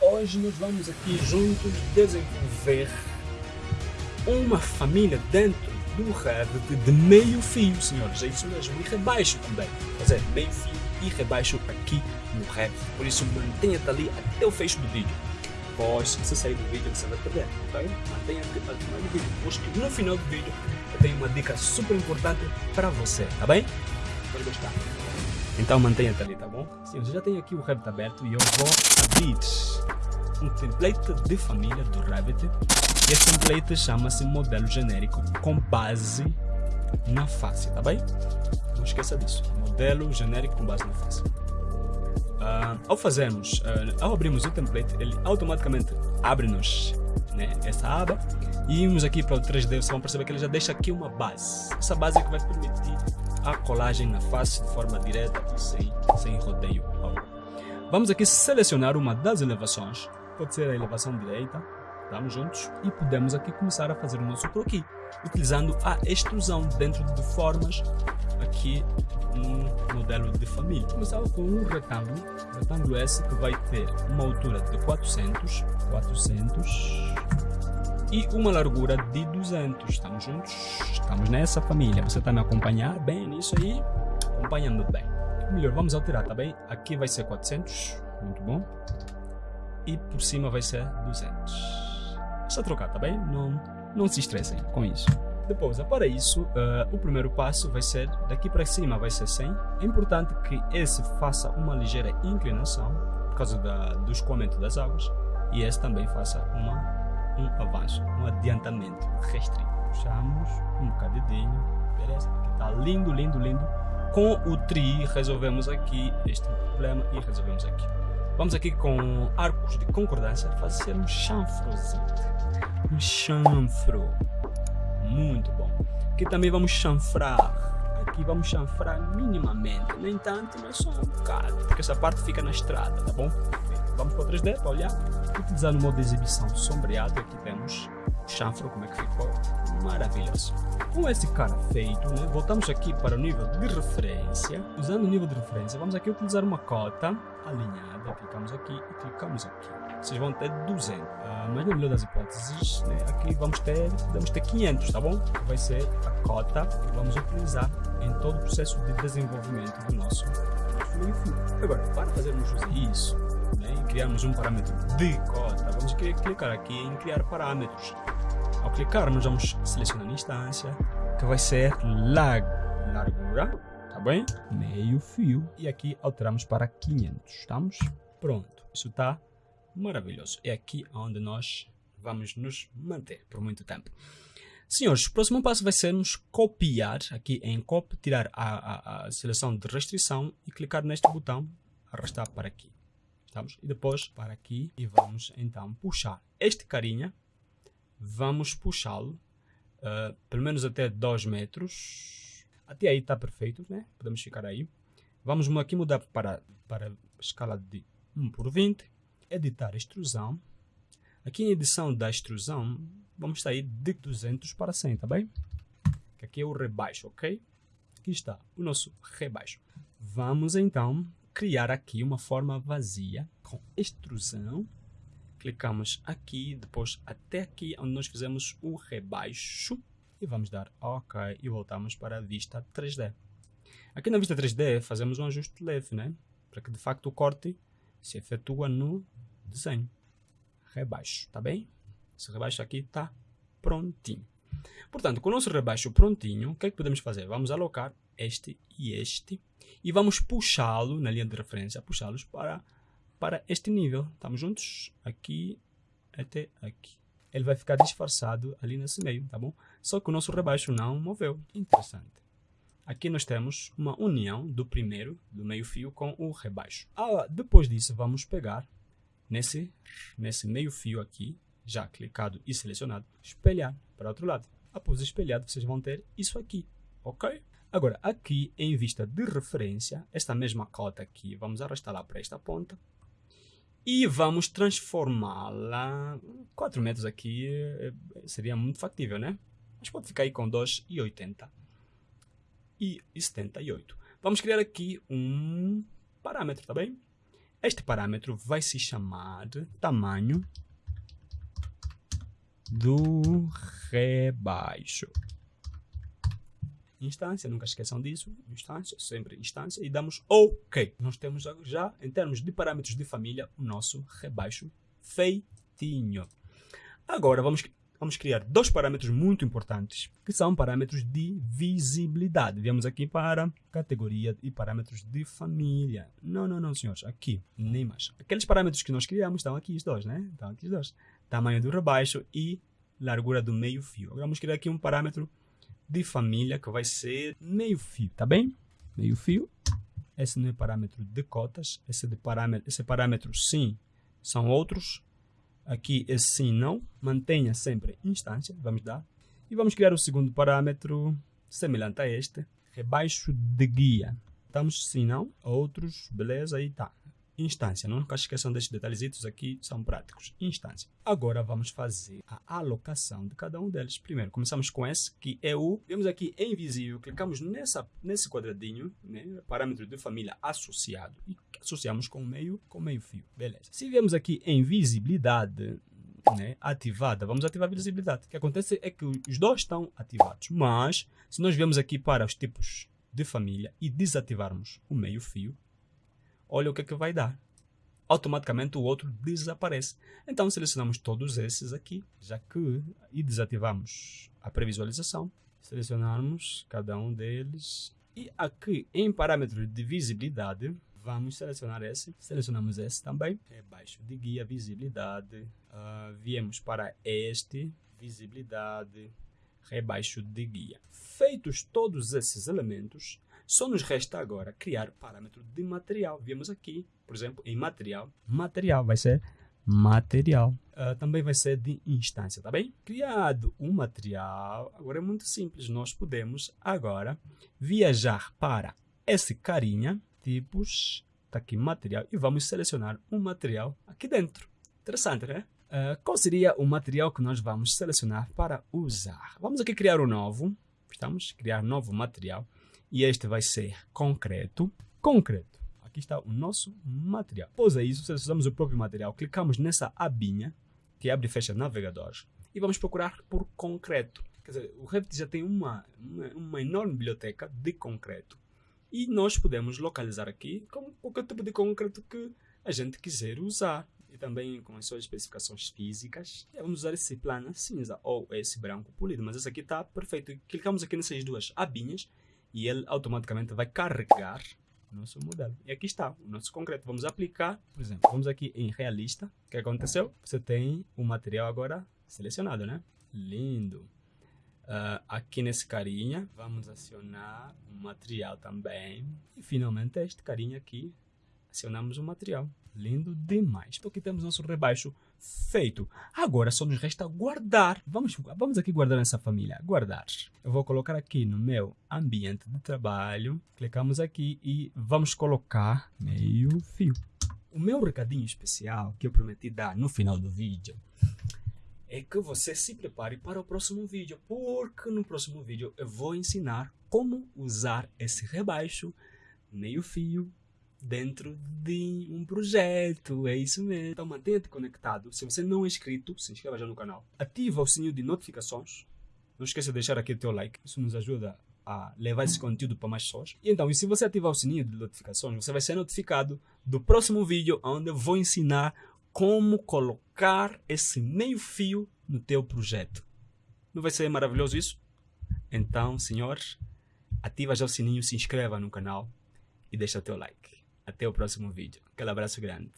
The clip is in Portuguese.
hoje nós vamos aqui juntos desenvolver uma família dentro do Revit de meio fio, senhores. É isso mesmo. E rebaixo também. Quer dizer, meio fio e rebaixo aqui no Revit. Por isso mantenha-te ali até o fecho do vídeo. Pois, se sair do vídeo você vai perder, ok? Mantenha-te até o final do vídeo. Pois no final do vídeo eu tenho uma dica super importante para você, tá bem? Vai gostar. Então mantenha-te ali, tá bom? Sim, eu já tenho aqui o Revit aberto e eu vou abrir um template de família do Revit. Esse template chama-se modelo genérico com base na face, tá bem? Não esqueça disso. Modelo genérico com base na face. Uh, ao fazermos, uh, ao abrirmos o template, ele automaticamente abre-nos né, essa aba e irmos aqui para o 3D, vocês vão perceber que ele já deixa aqui uma base. Essa base é que vai permitir a colagem na face de forma direta e sem, sem rodeio. Vamos aqui selecionar uma das elevações, pode ser a elevação direita, estamos juntos, e podemos aqui começar a fazer o nosso croquis, utilizando a extrusão dentro de formas aqui no modelo de família. Começava com um retângulo, retângulo S que vai ter uma altura de 400, 400 e uma largura de 200. Estamos juntos? Estamos nessa família. Você está me acompanhar bem nisso aí? Acompanha-me bem. Melhor, vamos alterar, tá bem? Aqui vai ser 400, muito bom. E por cima vai ser 200. É só trocar, tá bem? Não, não se estressem com isso. Depois, para isso, uh, o primeiro passo vai ser, daqui para cima vai ser 100. É importante que esse faça uma ligeira inclinação, por causa da, do escoamento das águas, e esse também faça uma, um avanço, um adiantamento restrito. Puxamos um bocadinho, beleza? Aqui está lindo, lindo, lindo. Com o tri, resolvemos aqui este problema e resolvemos aqui. Vamos aqui com arcos de concordância fazer um chanfrozinho. Um chanfro muito bom. Aqui também vamos chanfrar. Aqui vamos chanfrar minimamente. Nem tanto, mas só um bocado. Porque essa parte fica na estrada, tá bom? Vamos para o 3D para olhar. Utilizando o modo de exibição sombreado, aqui temos o chanfro, como é que ficou. Maravilhoso. Com esse cara feito, né, voltamos aqui para o nível de referência. Usando o nível de referência, vamos aqui utilizar uma cota alinhada. Clicamos aqui e clicamos aqui vocês vão ter 200. Uh, ah, mas na melhor das hipóteses, né, aqui vamos ter, vamos ter 500, tá bom? Vai ser a cota que vamos utilizar em todo o processo de desenvolvimento do nosso meio-fio. Agora, para fazermos isso né, e criarmos um parâmetro de cota, vamos clicar aqui em criar parâmetros. Ao clicar, nós vamos selecionar a instância, que vai ser lag, largura, tá bem? Meio fio. E aqui alteramos para 500, estamos? Pronto, isso está maravilhoso. É aqui onde nós vamos nos manter por muito tempo. Senhores, o próximo passo vai ser nos copiar aqui em copy, tirar a, a, a, seleção de restrição e clicar neste botão, arrastar para aqui. Estamos? E depois para aqui e vamos então puxar este carinha, vamos puxá-lo uh, pelo menos até 2 metros. Até aí está perfeito, né? Podemos ficar aí. Vamos aqui mudar para, para escala de 1 por 20 editar extrusão. Aqui em edição da extrusão, vamos sair de 200 para 100, tá bem? Aqui é o rebaixo, ok? Aqui está o nosso rebaixo. Vamos então criar aqui uma forma vazia com extrusão. Clicamos aqui, depois até aqui onde nós fizemos o rebaixo e vamos dar OK e voltamos para a vista 3D. Aqui na vista 3D fazemos um ajuste leve, né? Para que de facto o corte se efetua no desenho. Rebaixo, tá bem? Esse rebaixo aqui está prontinho. Portanto, com o nosso rebaixo prontinho, o que é que podemos fazer? Vamos alocar este e este e vamos puxá-lo na linha de referência, puxá-los para, para este nível. Estamos juntos? Aqui até aqui. Ele vai ficar disfarçado ali nesse meio, tá bom? Só que o nosso rebaixo não moveu. Interessante. Aqui nós temos uma união do primeiro, do meio fio, com o rebaixo. Ah, depois disso, vamos pegar nesse, nesse meio fio aqui, já clicado e selecionado, espelhar para outro lado. Após espelhado, vocês vão ter isso aqui, ok? Agora, aqui em vista de referência, esta mesma cota aqui, vamos arrastá-la para esta ponta e vamos transformá-la. 4 metros aqui eh, seria muito factível, né? Mas pode ficar aí com 2,80 e 78. Vamos criar aqui um parâmetro, tá bem? Este parâmetro vai se chamar tamanho do rebaixo. Instância, nunca esqueçam disso. Instância, sempre instância. E damos OK. Nós temos já, em termos de parâmetros de família, o nosso rebaixo feitinho. Agora vamos vamos criar dois parâmetros muito importantes, que são parâmetros de visibilidade. Viemos aqui para categoria e parâmetros de família. Não, não, não, senhores, aqui, nem mais. Aqueles parâmetros que nós criamos estão aqui os dois, né? Estão aqui os dois. Tamanho do rebaixo e largura do meio fio. Agora vamos criar aqui um parâmetro de família que vai ser meio fio, tá bem? Meio fio. Esse não é parâmetro de cotas, esse, de parâmetro, esse parâmetro sim são outros Aqui esse sim não. Mantenha sempre instância. Vamos dar. E vamos criar o segundo parâmetro semelhante a este. Rebaixo de guia. Estamos sim não. Outros. Beleza. Aí tá instância. Não esqueçam destes detalhezitos aqui, são práticos. Instância. Agora vamos fazer a alocação de cada um deles. Primeiro, começamos com esse, que é o... Vemos aqui em invisível, clicamos nessa, nesse quadradinho, né, parâmetro de família associado, e associamos com meio, com meio fio. Beleza. Se viemos aqui em visibilidade, né, ativada, vamos ativar a visibilidade. O que acontece é que os dois estão ativados, mas se nós viemos aqui para os tipos de família e desativarmos o meio fio, olha o que é que vai dar. Automaticamente o outro desaparece. Então selecionamos todos esses aqui, já que e desativamos a previsualização. Selecionarmos cada um deles. E aqui em parâmetros de visibilidade, vamos selecionar esse. Selecionamos esse também. Rebaixo de guia, visibilidade. Uh, viemos para este, visibilidade, rebaixo de guia. Feitos todos esses elementos, só nos resta agora criar parâmetro de material. Vimos aqui, por exemplo, em material. Material vai ser material. Uh, também vai ser de instância, tá bem? Criado um material, agora é muito simples. Nós podemos agora viajar para esse carinha, tipos, tá aqui material, e vamos selecionar um material aqui dentro. Interessante, né? Uh, qual seria o material que nós vamos selecionar para usar? Vamos aqui criar um novo. Estamos criar novo material e este vai ser concreto. Concreto. Aqui está o nosso material. Após isso, selecionamos o próprio material, clicamos nessa abinha que abre e fecha navegadores e vamos procurar por concreto. Quer dizer, o Revit já tem uma, uma, uma enorme biblioteca de concreto e nós podemos localizar aqui com qualquer tipo de concreto que a gente quiser usar e também com as suas especificações físicas. Vamos usar esse plano cinza ou esse branco polido, mas esse aqui está perfeito. Clicamos aqui nessas duas abinhas e ele automaticamente vai carregar o nosso modelo. E aqui está o nosso concreto. Vamos aplicar, por exemplo, vamos aqui em realista. O que aconteceu? Você tem o material agora selecionado, né? Lindo. Uh, aqui nesse carinha, vamos acionar o material também. E finalmente este carinha aqui, acionamos o material. Lindo demais. Então temos nosso rebaixo feito. Agora só nos resta guardar. Vamos, vamos aqui guardar essa família. Guardar. Eu vou colocar aqui no meu ambiente de trabalho. Clicamos aqui e vamos colocar meio fio. O meu recadinho especial que eu prometi dar no final do vídeo é que você se prepare para o próximo vídeo, porque no próximo vídeo eu vou ensinar como usar esse rebaixo, meio fio dentro de um projeto, é isso mesmo. Então mantenha-te conectado. Se você não é inscrito, se inscreva já no canal. Ativa o sininho de notificações. Não esqueça de deixar aqui o teu like. Isso nos ajuda a levar esse conteúdo para mais pessoas. E então, e se você ativar o sininho de notificações, você vai ser notificado do próximo vídeo onde eu vou ensinar como colocar esse meio fio no teu projeto. Não vai ser maravilhoso isso? Então, senhores, ativa já o sininho, se inscreva no canal e deixa o teu like. Até o próximo vídeo. Aquele abraço grande.